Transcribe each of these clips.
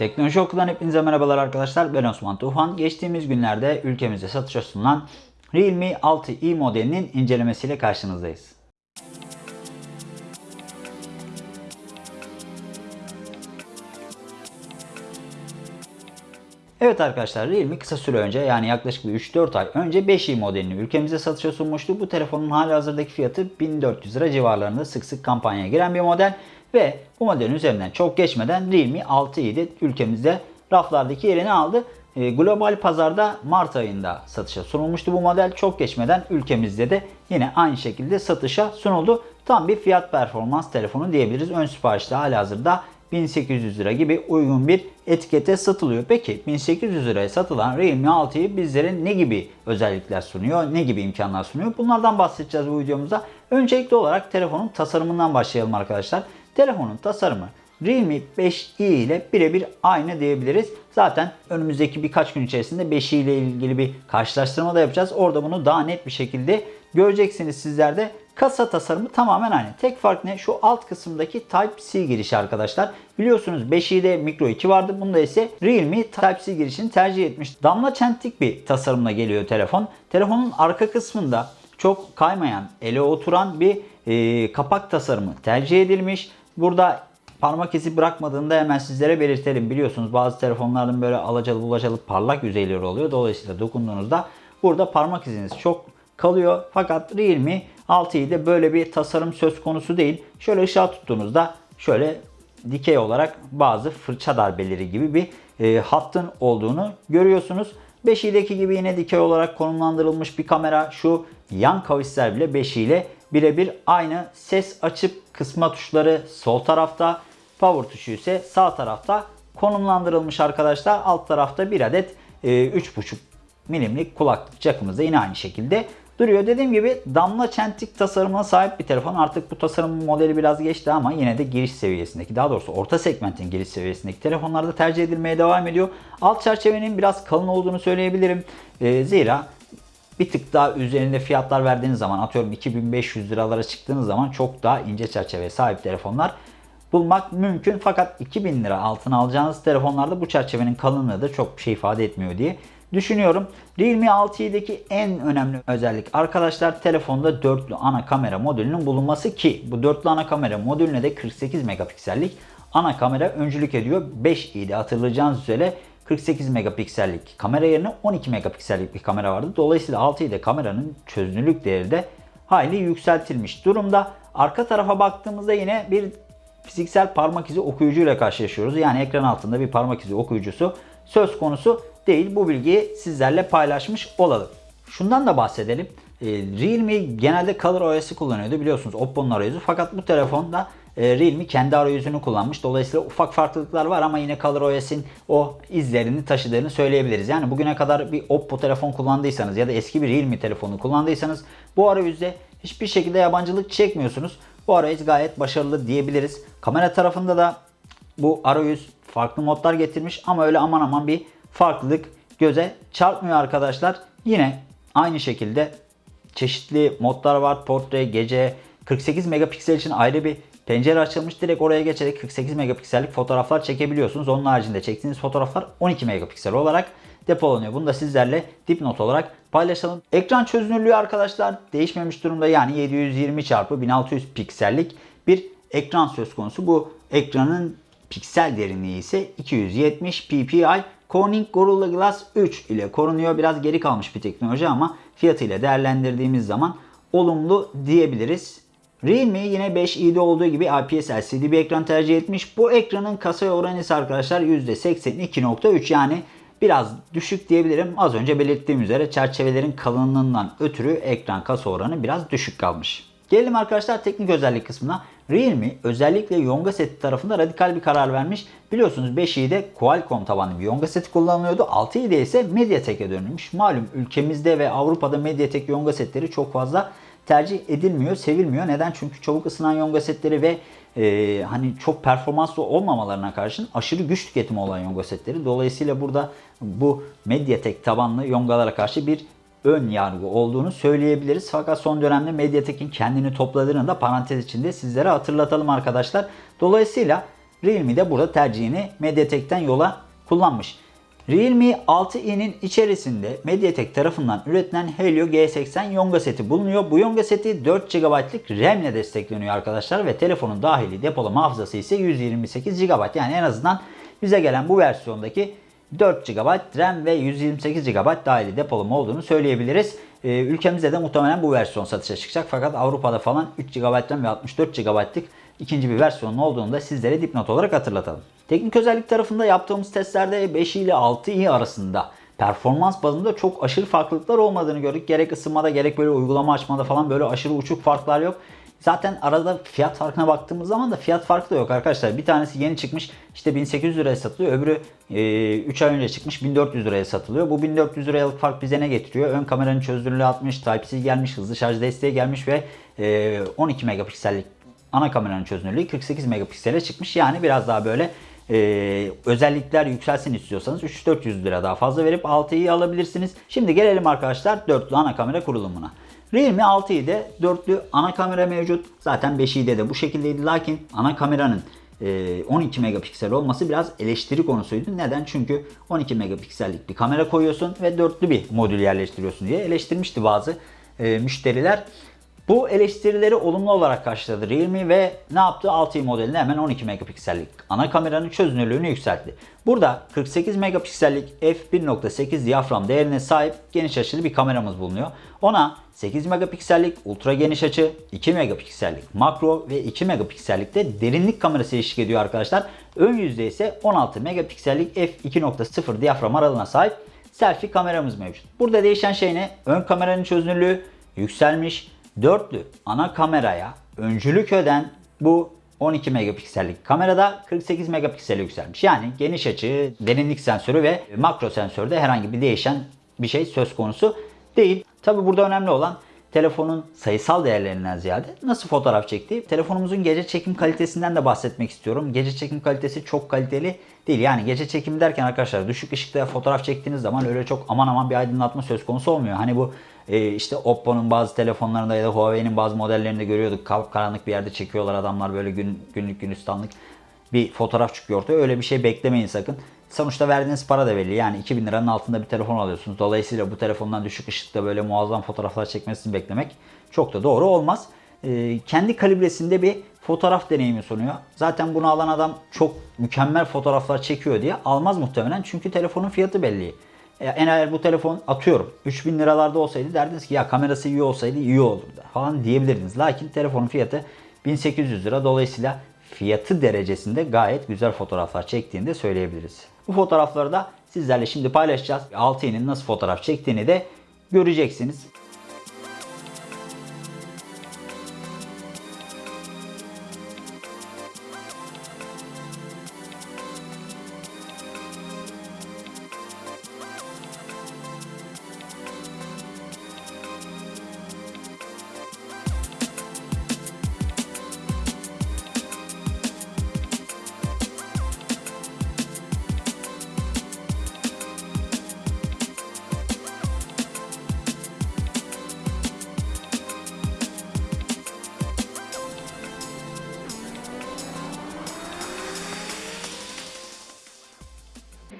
Teknoloji Okulu'dan hepinize merhabalar arkadaşlar. Ben Osman Tufan. Geçtiğimiz günlerde ülkemizde satışa sunulan Realme 6i modelinin incelemesiyle karşınızdayız. Evet arkadaşlar Realme kısa süre önce yani yaklaşık bir 3-4 ay önce 5i modelini ülkemize satışa sunmuştu. Bu telefonun hali hazırdaki fiyatı 1400 lira civarlarında sık sık kampanyaya giren bir model. Ve bu modelin üzerinden çok geçmeden Realme 6i de ülkemizde raflardaki yerini aldı. E, global pazarda Mart ayında satışa sunulmuştu bu model. Çok geçmeden ülkemizde de yine aynı şekilde satışa sunuldu. Tam bir fiyat performans telefonu diyebiliriz. Ön siparişte hali hazırda 1800 lira gibi uygun bir etikete satılıyor. Peki 1800 liraya satılan Realme 6'yı bizlere ne gibi özellikler sunuyor, ne gibi imkanlar sunuyor? Bunlardan bahsedeceğiz bu videomuzda. Öncelikli olarak telefonun tasarımından başlayalım arkadaşlar. Telefonun tasarımı Realme 5i ile birebir aynı diyebiliriz. Zaten önümüzdeki birkaç gün içerisinde 5i ile ilgili bir karşılaştırma da yapacağız. Orada bunu daha net bir şekilde göreceksiniz sizler de. Kasa tasarımı tamamen aynı. Tek fark ne? Şu alt kısımdaki Type-C girişi arkadaşlar. Biliyorsunuz 5i'de Micro 2 vardı. Bunda ise Realme Type-C girişini tercih etmiş. Damla çentik bir tasarımla geliyor telefon. Telefonun arka kısmında çok kaymayan, ele oturan bir e, kapak tasarımı tercih edilmiş. Burada parmak izi bırakmadığında hemen sizlere belirtelim. Biliyorsunuz bazı telefonların böyle alacalı bulacalı parlak yüzeyleri oluyor. Dolayısıyla dokunduğunuzda burada parmak iziniz çok kalıyor. Fakat Realme 6'yı böyle bir tasarım söz konusu değil. Şöyle ışığa tuttuğunuzda şöyle dikey olarak bazı fırça darbeleri gibi bir e, hattın olduğunu görüyorsunuz. 5i'deki gibi yine dikey olarak konumlandırılmış bir kamera. Şu yan kavisler bile 5 ile birebir aynı. Ses açıp kısma tuşları sol tarafta. Power tuşu ise sağ tarafta konumlandırılmış arkadaşlar. Alt tarafta bir adet e, 3.5 milimlik kulaklık jackımız da yine aynı şekilde duruyor. Dediğim gibi damla çentik tasarımına sahip bir telefon. Artık bu tasarım modeli biraz geçti ama yine de giriş seviyesindeki daha doğrusu orta segmentin giriş seviyesindeki telefonlarda tercih edilmeye devam ediyor. Alt çerçevenin biraz kalın olduğunu söyleyebilirim. E, zira bir tık daha üzerinde fiyatlar verdiğiniz zaman atıyorum 2500 liralara çıktığınız zaman çok daha ince çerçeveye sahip telefonlar bulmak mümkün. Fakat 2000 lira altına alacağınız telefonlarda bu çerçevenin kalınlığı da çok bir şey ifade etmiyor diye düşünüyorum. Realme 6i'deki en önemli özellik arkadaşlar telefonda dörtlü ana kamera modülünün bulunması ki bu dörtlü ana kamera modülüne de 48 megapiksellik ana kamera öncülük ediyor. 5i'de hatırlayacağınız üzere 48 megapiksellik kamera yerine 12 megapiksellik bir kamera vardı. Dolayısıyla 6i'de kameranın çözünürlük değeri de hayli yükseltilmiş durumda. Arka tarafa baktığımızda yine bir fiziksel parmak izi okuyucuyla karşılaşıyoruz. Yani ekran altında bir parmak izi okuyucusu söz konusu değil. Bu bilgiyi sizlerle paylaşmış olalım. Şundan da bahsedelim. Ee, Realme genelde Color OS'i kullanıyordu biliyorsunuz Oppo'nun arayüzü. Fakat bu telefonda e, Realme kendi arayüzünü kullanmış. Dolayısıyla ufak farklılıklar var ama yine Color OS'in o izlerini taşıdığını söyleyebiliriz. Yani bugüne kadar bir Oppo telefon kullandıysanız ya da eski bir Realme telefonu kullandıysanız bu arayüzde hiçbir şekilde yabancılık çekmiyorsunuz. Bu arayüz gayet başarılı diyebiliriz. Kamera tarafında da bu arayüz farklı modlar getirmiş ama öyle aman aman bir farklılık göze çarpmıyor arkadaşlar. Yine aynı şekilde çeşitli modlar var. Portre, gece, 48 megapiksel için ayrı bir pencere açılmış. Direkt oraya geçerek 48 megapiksellik fotoğraflar çekebiliyorsunuz. Onun haricinde çektiğiniz fotoğraflar 12 megapiksel olarak depolanıyor. Bunu da sizlerle dipnot olarak paylaşalım. Ekran çözünürlüğü arkadaşlar değişmemiş durumda. Yani 720 x 1600 piksellik bir ekran söz konusu. Bu ekranın piksel derinliği ise 270 ppi. Corning Gorilla Glass 3 ile korunuyor. Biraz geri kalmış bir teknoloji ama fiyatıyla değerlendirdiğimiz zaman olumlu diyebiliriz. Realme yine 5i'de olduğu gibi IPS LCD bir ekran tercih etmiş. Bu ekranın kasaya oranı ise arkadaşlar %82.3 yani biraz düşük diyebilirim. Az önce belirttiğim üzere çerçevelerin kalınlığından ötürü ekran kasa oranı biraz düşük kalmış. Gelelim arkadaşlar teknik özellik kısmına. Realme özellikle Yonga seti tarafında radikal bir karar vermiş. Biliyorsunuz 5i'de Qualcomm tabanlı bir Yonga seti kullanılıyordu. 6i'de ise Mediatek'e dönülmüş. Malum ülkemizde ve Avrupa'da Mediatek Yonga setleri çok fazla tercih edilmiyor, sevilmiyor. Neden? Çünkü çabuk ısınan yonga setleri ve e, hani çok performanslı olmamalarına karşın aşırı güç tüketimi olan yonga setleri. Dolayısıyla burada bu Mediatek tabanlı yongalara karşı bir ön yargı olduğunu söyleyebiliriz. Fakat son dönemde Mediatek'in kendini topladığını da parantez içinde sizlere hatırlatalım arkadaşlar. Dolayısıyla Realme de burada tercihini MediaTek'ten yola kullanmış. Realme 6i'nin içerisinde MediaTek tarafından üretilen Helio G80 Yonga seti bulunuyor. Bu Yonga seti 4 GB'lık RAM ile destekleniyor arkadaşlar ve telefonun dahili depolama hafızası ise 128 GB. Yani en azından bize gelen bu versiyondaki 4 GB RAM ve 128 GB dahili depolama olduğunu söyleyebiliriz. Ee, ülkemizde de muhtemelen bu versiyon satışa çıkacak fakat Avrupa'da falan 3 GB RAM ve 64 GB'lık ikinci bir versiyonun olduğunu da sizlere dipnot olarak hatırlatalım. Teknik özellik tarafında yaptığımız testlerde 5 ile 6i arasında performans bazında çok aşırı farklılıklar olmadığını gördük. Gerek ısınmada gerek böyle uygulama açmada falan böyle aşırı uçuk farklar yok. Zaten arada fiyat farkına baktığımız zaman da fiyat farkı da yok arkadaşlar. Bir tanesi yeni çıkmış işte 1800 liraya satılıyor. Öbürü e, 3 ay önce çıkmış 1400 liraya satılıyor. Bu 1400 liralık fark bize ne getiriyor? Ön kameranın çözünürlüğü 60, Type-C gelmiş, hızlı şarj desteği gelmiş ve e, 12 megapiksellik ana kameranın çözünürlüğü 48 megapiksele çıkmış. Yani biraz daha böyle e, özellikler yükselsin istiyorsanız 3-400 lira daha fazla verip 6'yı alabilirsiniz. Şimdi gelelim arkadaşlar dörtlü ana kamera kurulumuna. Realme 6i'de dörtlü ana kamera mevcut. Zaten 5i'de de bu şekildeydi. Lakin ana kameranın 12 megapiksel olması biraz eleştiri konusuydu. Neden? Çünkü 12 megapiksellik bir kamera koyuyorsun ve dörtlü bir modül yerleştiriyorsun diye eleştirmişti bazı e, müşteriler. Bu eleştirileri olumlu olarak karşıladı Realme ve ne yaptı? 6i modelinde hemen 12 megapiksellik ana kameranın çözünürlüğünü yükseltti. Burada 48 megapiksellik f1.8 diyafram değerine sahip geniş açılı bir kameramız bulunuyor. Ona 8 megapiksellik ultra geniş açı, 2 megapiksellik makro ve 2 megapiksellik de derinlik kamerası eşlik ediyor arkadaşlar. Ön yüzde ise 16 megapiksellik f2.0 diyafram aralığına sahip selfie kameramız mevcut. Burada değişen şey ne? Ön kameranın çözünürlüğü yükselmiş. Dörtlü ana kameraya öncülük eden bu 12 megapiksellik kamerada 48 megapiksele yükselmiş. Yani geniş açı, derinlik sensörü ve makro sensörde herhangi bir değişen bir şey söz konusu değil. Tabi burada önemli olan telefonun sayısal değerlerinden ziyade nasıl fotoğraf çektiği. Telefonumuzun gece çekim kalitesinden de bahsetmek istiyorum. Gece çekim kalitesi çok kaliteli değil. Yani gece çekimi derken arkadaşlar düşük ışıkta fotoğraf çektiğiniz zaman öyle çok aman aman bir aydınlatma söz konusu olmuyor. Hani bu e, işte Oppo'nun bazı telefonlarında ya da Huawei'nin bazı modellerinde görüyorduk. Karanlık bir yerde çekiyorlar adamlar böyle gün, günlük günistanlık bir fotoğraf çıkıyor ortaya. Öyle bir şey beklemeyin sakın. Sonuçta verdiğiniz para da belli. Yani 2000 liranın altında bir telefon alıyorsunuz. Dolayısıyla bu telefondan düşük ışıkta böyle muazzam fotoğraflar çekmesini beklemek çok da doğru olmaz. Ee, kendi kalibresinde bir fotoğraf deneyimi sunuyor. Zaten bunu alan adam çok mükemmel fotoğraflar çekiyor diye almaz muhtemelen. Çünkü telefonun fiyatı belli. En eğer bu telefon atıyorum 3000 liralarda olsaydı derdiniz ki ya kamerası iyi olsaydı iyi olurdu falan diyebilirdiniz. Lakin telefonun fiyatı 1800 lira dolayısıyla fiyatı derecesinde gayet güzel fotoğraflar çektiğini de söyleyebiliriz. Bu fotoğrafları da sizlerle şimdi paylaşacağız. 6i'nin nasıl fotoğraf çektiğini de göreceksiniz.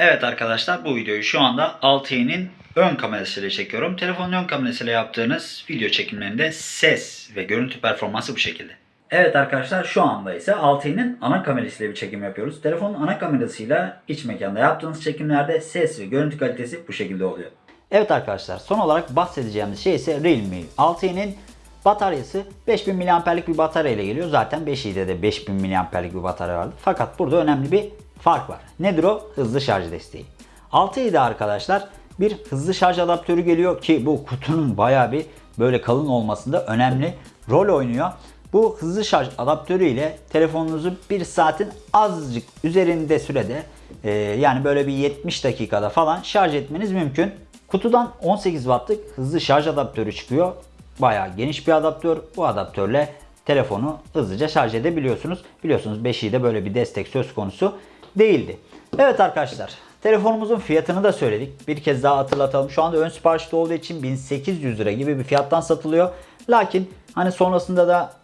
Evet arkadaşlar bu videoyu şu anda 6i'nin ön kamerasıyla çekiyorum. Telefonun ön kamerasıyla yaptığınız video çekimlerinde ses ve görüntü performansı bu şekilde. Evet arkadaşlar şu anda ise 6i'nin ana kamerasıyla bir çekim yapıyoruz. Telefonun ana kamerasıyla iç mekanda yaptığınız çekimlerde ses ve görüntü kalitesi bu şekilde oluyor. Evet arkadaşlar son olarak bahsedeceğimiz şey ise Realme 6i'nin bataryası 5000 mAh'lik bir batarya ile geliyor. Zaten 5i'de de 5000 mAh'lik bir batarya vardı. Fakat burada önemli bir fark var. Nedir o? Hızlı şarj desteği. 6i'de arkadaşlar bir hızlı şarj adaptörü geliyor ki bu kutunun baya bir böyle kalın olmasında önemli rol oynuyor. Bu hızlı şarj adaptörü ile telefonunuzu bir saatin azıcık üzerinde sürede e, yani böyle bir 70 dakikada falan şarj etmeniz mümkün. Kutudan 18 wattlık hızlı şarj adaptörü çıkıyor. Bayağı geniş bir adaptör. Bu adaptörle telefonu hızlıca şarj edebiliyorsunuz. Biliyorsunuz 5i'de böyle bir destek söz konusu değildi. Evet arkadaşlar telefonumuzun fiyatını da söyledik. Bir kez daha hatırlatalım. Şu anda ön siparişte olduğu için 1800 lira gibi bir fiyattan satılıyor. Lakin hani sonrasında da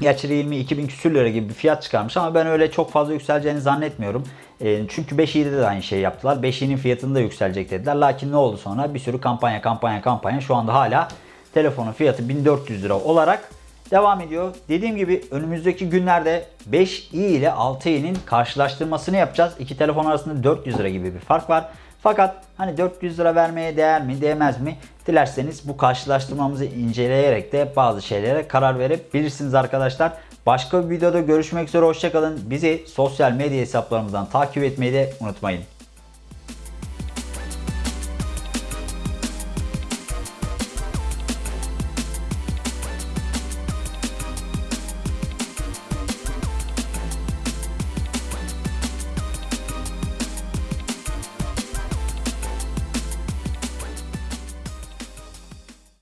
Gerçi Realme 2000 küsür lira gibi bir fiyat çıkarmış ama ben öyle çok fazla yükseleceğini zannetmiyorum. E, çünkü 5i'de de aynı şeyi yaptılar. 5i'nin fiyatını da yükselecek dediler. Lakin ne oldu sonra? Bir sürü kampanya kampanya kampanya. Şu anda hala telefonun fiyatı 1400 lira olarak devam ediyor. Dediğim gibi önümüzdeki günlerde 5i ile 6i'nin karşılaştırmasını yapacağız. İki telefon arasında 400 lira gibi bir fark var. Fakat hani 400 lira vermeye değer mi değmez mi? Dilerseniz bu karşılaştırmamızı inceleyerek de bazı şeylere karar verebilirsiniz arkadaşlar. Başka bir videoda görüşmek üzere hoşçakalın. Bizi sosyal medya hesaplarımızdan takip etmeyi de unutmayın.